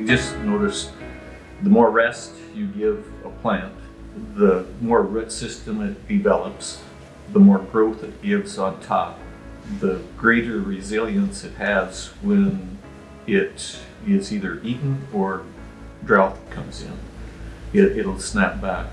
we just noticed the more rest you give a plant, the more root system it develops, the more growth it gives on top, the greater resilience it has when it is either eaten or drought comes in. It, it'll snap back.